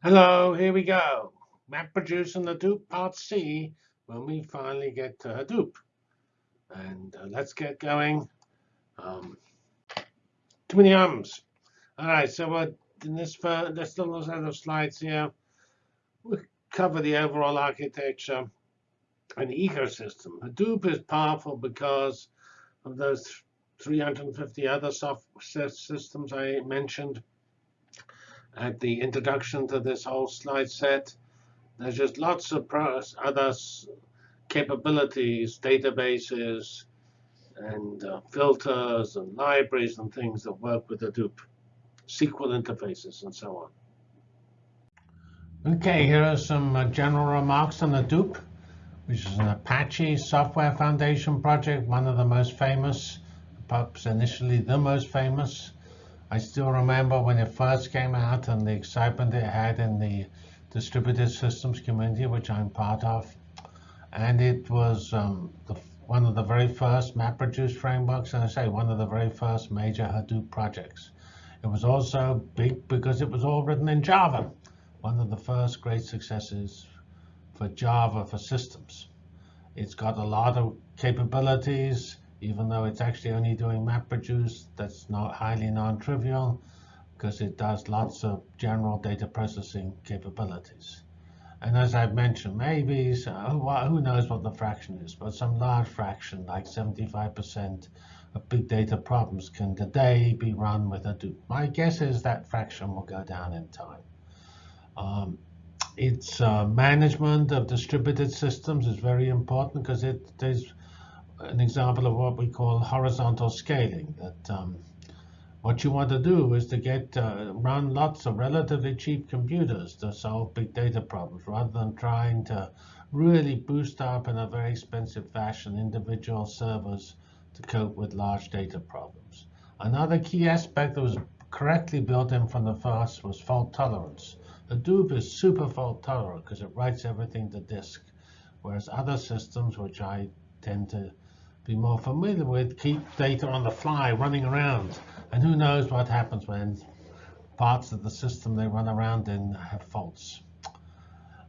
Hello, here we go. And the Hadoop Part C when we finally get to Hadoop. And uh, let's get going. Um, too many ums. All right, so uh, in this, this little set of slides here, we cover the overall architecture and the ecosystem. Hadoop is powerful because of those 350 other software systems I mentioned at the introduction to this whole slide set. There's just lots of other capabilities, databases, and uh, filters and libraries and things that work with Hadoop, SQL interfaces, and so on. OK, here are some uh, general remarks on Hadoop, which is an Apache Software Foundation project, one of the most famous, perhaps initially the most famous. I still remember when it first came out and the excitement it had in the distributed systems community, which I'm part of. And it was um, the, one of the very first MapReduce frameworks, and I say one of the very first major Hadoop projects. It was also big because it was all written in Java, one of the first great successes for Java for systems. It's got a lot of capabilities even though it's actually only doing MapReduce, that's not highly non-trivial because it does lots of general data processing capabilities. And as I've mentioned, maybe, so, who knows what the fraction is, but some large fraction, like 75% of big data problems can today be run with Hadoop. My guess is that fraction will go down in time. Um, its uh, management of distributed systems is very important because it is an example of what we call horizontal scaling. That um, what you want to do is to get uh, run lots of relatively cheap computers to solve big data problems, rather than trying to really boost up in a very expensive fashion individual servers to cope with large data problems. Another key aspect that was correctly built in from the first was fault tolerance. Hadoop is super fault tolerant because it writes everything to disk, whereas other systems, which I tend to be more familiar with, keep data on the fly running around. And who knows what happens when parts of the system they run around in have faults.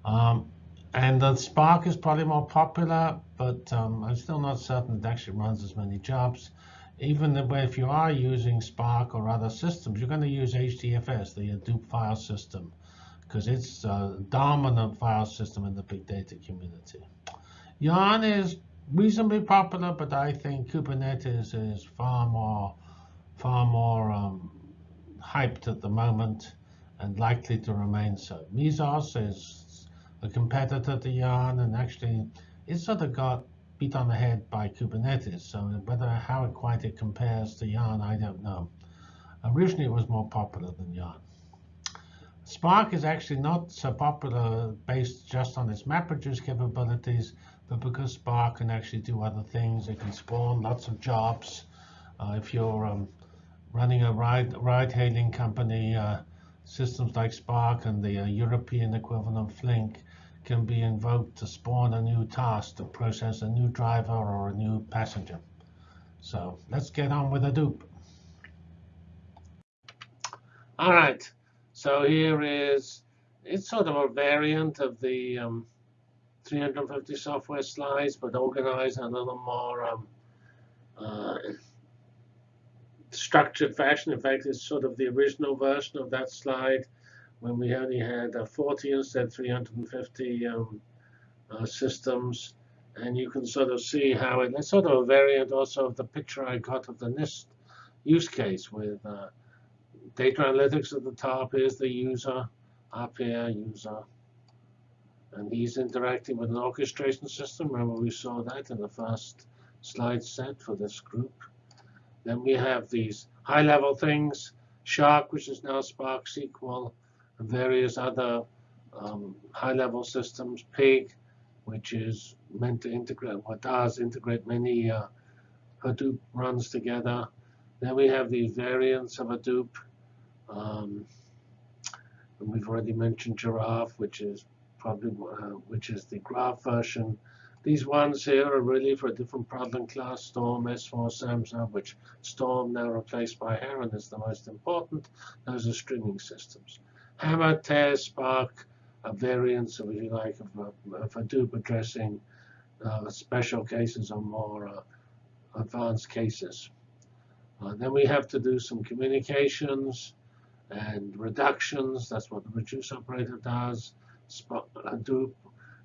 Um, and the Spark is probably more popular, but um, I'm still not certain it actually runs as many jobs. Even if you are using Spark or other systems, you're going to use HDFS, the Hadoop file system, because it's a dominant file system in the big data community. Yarn is reasonably popular, but I think Kubernetes is far more, far more um, hyped at the moment and likely to remain so. Mesos is a competitor to Yarn, and actually it sort of got beat on the head by Kubernetes. So whether how it quite it compares to Yarn, I don't know. Originally, it was more popular than Yarn. Spark is actually not so popular based just on its MapReduce capabilities, but because Spark can actually do other things, it can spawn lots of jobs. Uh, if you're um, running a ride, ride hailing company, uh, systems like Spark and the uh, European equivalent Flink can be invoked to spawn a new task to process a new driver or a new passenger. So let's get on with Hadoop. All right, so here is, it's sort of a variant of the um, 350 software slides, but organized in a little more um, uh, structured fashion. In fact, it's sort of the original version of that slide when we only had uh, 40 instead of 350 um, uh, systems. And you can sort of see how it, it's sort of a variant also of the picture I got of the NIST use case with uh, data analytics at the top is the user, up here, user, and he's interacting with an orchestration system. Remember, we saw that in the first slide set for this group. Then we have these high-level things, Shark, which is now Spark SQL, and various other um, high-level systems, Pig, which is meant to integrate, what does integrate many uh, Hadoop runs together. Then we have these variants of Hadoop. Um, and we've already mentioned Giraph, which is probably uh, which is the graph version. These ones here are really for a different problem class, Storm, S4, Samza, which Storm now replaced by Heron is the most important. Those are streaming systems. Hama, Tez, Spark a variants, of, if you like, of, of Hadoop addressing uh, special cases or more uh, advanced cases. Uh, then we have to do some communications and reductions. That's what the reduce operator does. Hadoop,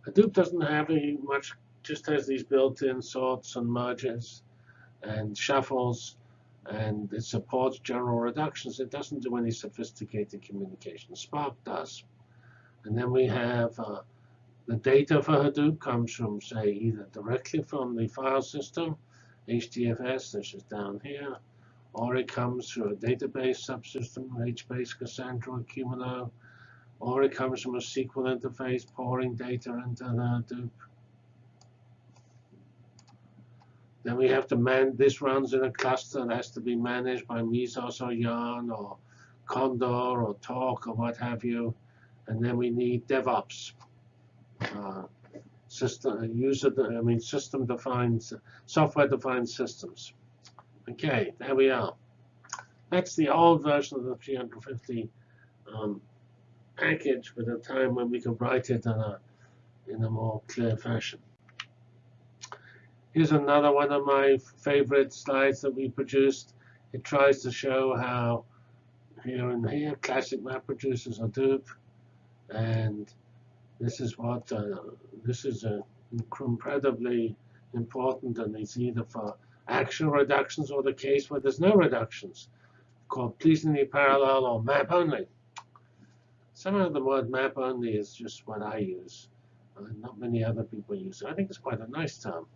Hadoop doesn't have any much, just has these built-in sorts and merges and shuffles, and it supports general reductions. It doesn't do any sophisticated communication. Spark does. And then we have uh, the data for Hadoop comes from, say, either directly from the file system, HDFS, which is down here, or it comes through a database subsystem, HBase, Cassandra, Cumulo, or it comes from a SQL interface pouring data into the Hadoop. Then we have to man, this runs in a cluster that has to be managed by Mesos or Yarn or Condor or Torque or what have you. And then we need DevOps. Uh, system user, I mean system defined, software defined systems. Okay, there we are. That's the old version of the 350 um, package with a time when we could write it in a, in a more clear fashion. Here's another one of my favorite slides that we produced. It tries to show how here and here classic MapReduce Hadoop, and this is what uh, this is a incredibly important, and it's either for action reductions or the case where there's no reductions, called pleasingly parallel or map only. Somehow the word map only is just what I use. Uh, not many other people use it. I think it's quite a nice term.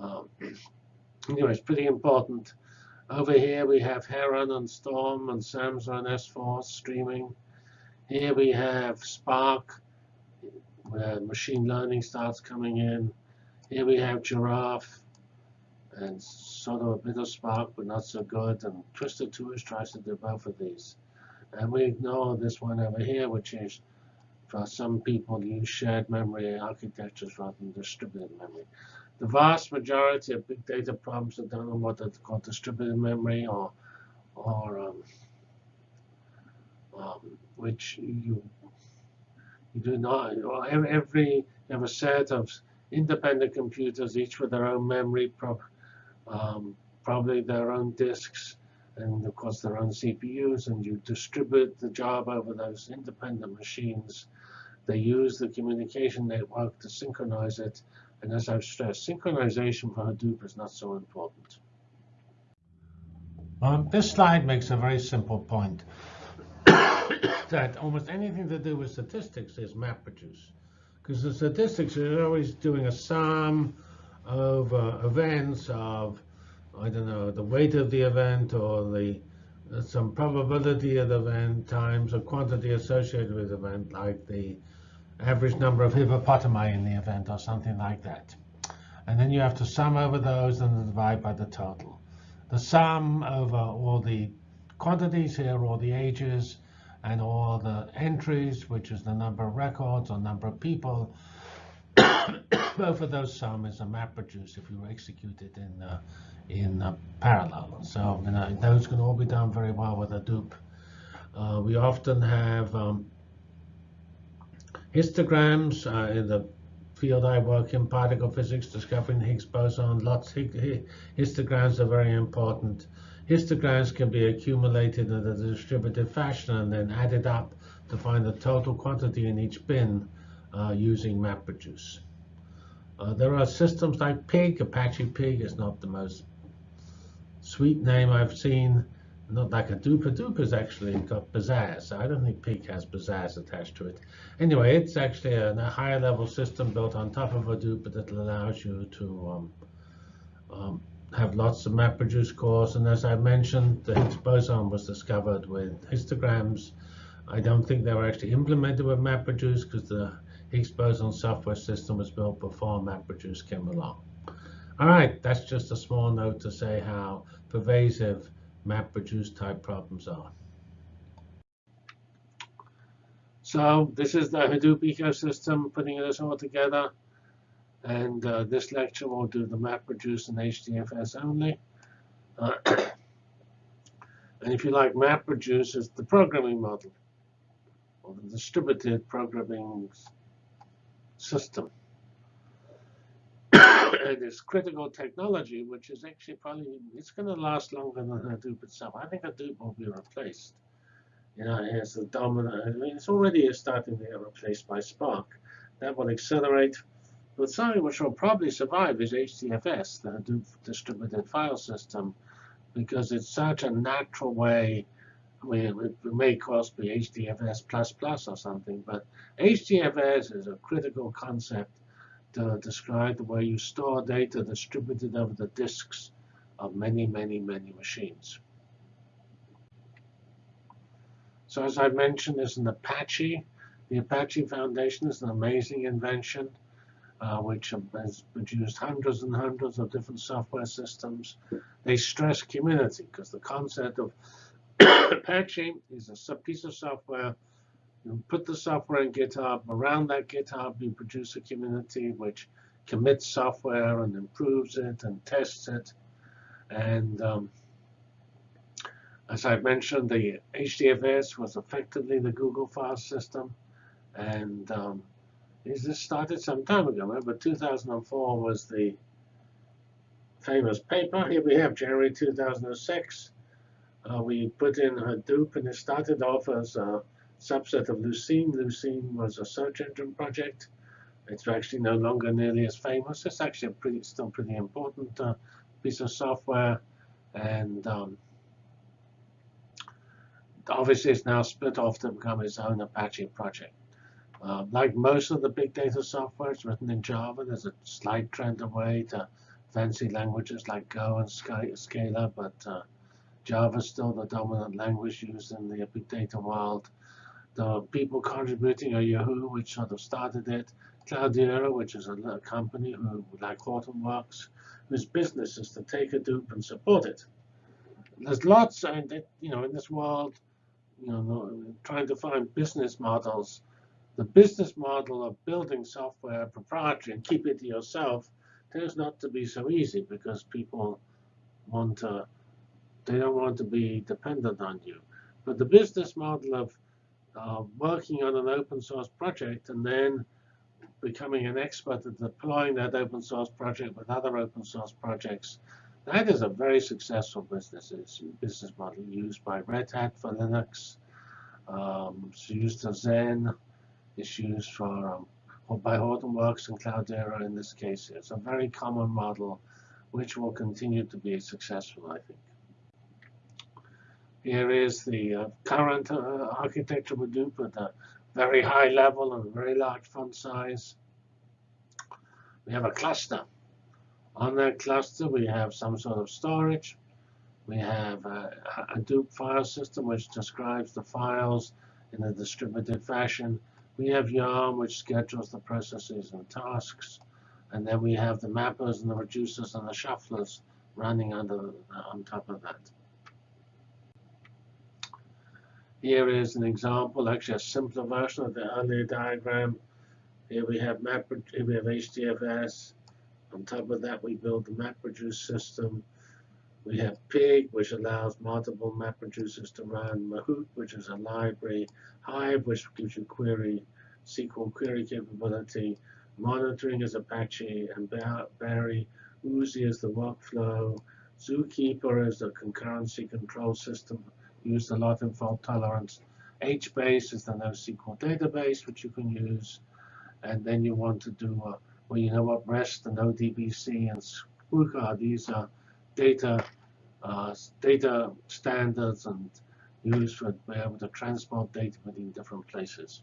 Um, anyway, it's pretty important. Over here we have Heron and Storm and Samza and S4 streaming. Here we have Spark, where machine learning starts coming in. Here we have Giraph, and sort of a bit of Spark, but not so good. And Twister2 tries to do both of these. And we ignore this one over here, which is for some people use shared memory architectures rather than distributed memory. The vast majority of big data problems are done on what is called distributed memory or, or um, um, which you you do not. Every, every a set of independent computers, each with their own memory, prob um, probably their own disks, and of course their own CPUs, and you distribute the job over those independent machines. They use the communication network to synchronize it, and as I've stressed, synchronization for Hadoop is not so important. Um, this slide makes a very simple point that almost anything to do with statistics is MapReduce. Because the statistics are always doing a sum of uh, events of, I don't know, the weight of the event or the uh, some probability of the event times a quantity associated with the event, like the average number of hippopotami in the event or something like that. And then you have to sum over those and divide by the total. The sum over all the quantities here, all the ages, and all the entries, which is the number of records or number of people. Both of those sum is a MapReduce if you execute it in uh, in uh, parallel. So you know, those can all be done very well with Hadoop. Uh, we often have um, histograms uh, in the field I work in, particle physics, discovering Higgs boson. Lots histograms are very important. Histograms can be accumulated in a distributed fashion and then added up to find the total quantity in each bin uh, using MapReduce. Uh, there are systems like Pig. Apache Pig is not the most sweet name I've seen. Not like Hadoop. Hadoop has actually got Bazaaz. I don't think Pig has Bazaaz attached to it. Anyway, it's actually a, a higher level system built on top of Hadoop that allows you to um, um, have lots of MapReduce cores. And as I mentioned, the Higgs boson was discovered with histograms. I don't think they were actually implemented with MapReduce because the Higgs boson software system was built before MapReduce came along. All right, that's just a small note to say how pervasive MapReduce type problems are. So this is the Hadoop ecosystem, putting this all together. And uh, this lecture will do the MapReduce and HDFS only. Uh, and if you like MapReduce, it's the programming model. or the distributed programming system. and it's critical technology, which is actually probably, it's going to last longer than Hadoop itself. I think Hadoop will be replaced. You know, as the dominant, I mean, it's already starting to get replaced by Spark. That will accelerate. But something which will probably survive is HDFS, the Hadoop distributed file system, because it's such a natural way Mean, it may cost me HDFS plus plus or something, but HDFS is a critical concept to describe the way you store data distributed over the disks of many, many, many machines. So as I mentioned, there's an Apache. The Apache Foundation is an amazing invention uh, which has produced hundreds and hundreds of different software systems. They stress community because the concept of Apache is a piece of software. You put the software in GitHub. Around that GitHub, you produce a community which commits software and improves it and tests it. And um, as I mentioned, the HDFS was effectively the Google file system. And um, this started some time ago. Remember, 2004 was the famous paper. Here we have January 2006 uh, we put in Hadoop, and it started off as a subset of Lucene. Lucene was a search engine project. It's actually no longer nearly as famous. It's actually a pretty, still pretty important uh, piece of software. And um, obviously, it's now split off to become its own Apache project. Uh, like most of the big data software, it's written in Java. There's a slight trend away to fancy languages like Go and Scala, but uh, Java is still the dominant language used in the big data world. The people contributing are Yahoo, which sort of started it, Cloudera, which is a company who, like Hortonworks, whose business is to take Hadoop and support it. There's lots, and you know, in this world, you know, trying to find business models. The business model of building software proprietary and keep it to yourself tends not to be so easy because people want to they don't want to be dependent on you. But the business model of uh, working on an open source project and then becoming an expert at deploying that open source project with other open source projects, that is a very successful business. Business model used by Red Hat for Linux. Um, it's used as Xen. It's used for um, by Hortonworks and Cloudera in this case. It's a very common model which will continue to be successful, I think. Here is the uh, current uh, architecture we do at a very high level and very large font size. We have a cluster. On that cluster, we have some sort of storage. We have a Hadoop file system, which describes the files in a distributed fashion. We have Yarn, which schedules the processes and tasks. And then we have the mappers and the reducers and the shufflers running under on top of that. Here is an example, actually a simpler version of the earlier diagram. Here we have map, here we have HDFS. On top of that, we build the MapReduce system. We have Pig, which allows multiple MapReducers to run. Mahout, which is a library. Hive, which gives you query, SQL query capability. Monitoring is Apache and Barry. Oozie is the workflow. Zookeeper is the concurrency control system used a lot in fault tolerance. HBase is the NoSQL database, which you can use. And then you want to do, uh, well, you know what, REST and ODBC and Sqoop, these are data, uh, data standards and used for be able to transport data between different places.